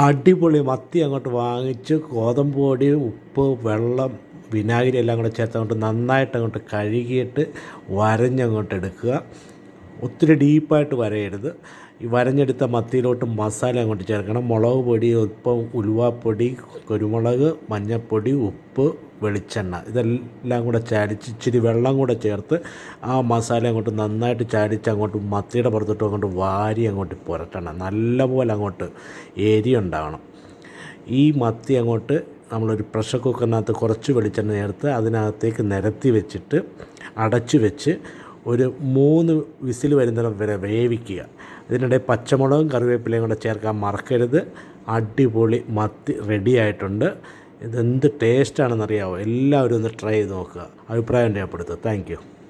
അടിപൊളി മത്തി അങ്ങോട്ട് വാങ്ങിച്ച് ഗോതമ്പ് പൊടി ഉപ്പ് വെള്ളം വിനാഗിരി എല്ലാം കൂടെ ചേർത്ത് അങ്ങോട്ട് നന്നായിട്ട് അങ്ങോട്ട് കഴുകിയിട്ട് വരഞ്ഞങ്ങോട്ട് എടുക്കുക. ഒത്തിരി ഡീപ്പായിട്ട് വരയരുത്. ഈ വരഞ്ഞെടുത്ത മത്തിയിലോട്ട് മസാല അങ്ങോട്ട് ചേർക്കണം. മുളക് പൊടി ഉപ്പ് ഉലുവാപ്പൊടി കുരുമുളക് മഞ്ഞൾപ്പൊടി ഉപ്പ് വെളിച്ചെണ്ണ. ഇതെല്ലാം കൂടെ ചാലിച്ച് ഇച്ചിരി വെള്ളം കൂടെ ചേർത്ത് ആ മസാല അങ്ങോട്ട് നന്നായിട്ട് ചാലിച്ച് അങ്ങോട്ട് മത്തിയുടെ പുറത്തോട്ട് അങ്ങോട്ട് വാരി അങ്ങോട്ട് പുരട്ടണം. നല്ലപോലെ അങ്ങോട്ട് എരി ഉണ്ടാവണം. ഈ മത്തി അങ്ങോട്ട് നമ്മളൊരു പ്രഷർ കുക്കറിനകത്ത് കുറച്ച് വെളിച്ചെണ്ണ ചേർത്ത് അതിനകത്തേക്ക് നിരത്തി വെച്ചിട്ട് അടച്ചു വെച്ച് ഒരു മൂന്ന് വിസിൽ വരുന്നിടം വരെ വേവിക്കുക. ഇതിനിടെ പച്ചമുളകും കറിവേപ്പിലയും കൂടെ ചേർക്കാൻ മറക്കരുത്. അടിപൊളി മത്തി റെഡി ആയിട്ടുണ്ട്. ഇതെന്ത് ടേസ്റ്റാണെന്നറിയാമോ എല്ലാവരും ഒന്ന് ട്രൈ ചെയ്ത് നോക്കുക. അഭിപ്രായം രേഖപ്പെടുത്തുക. താങ്ക്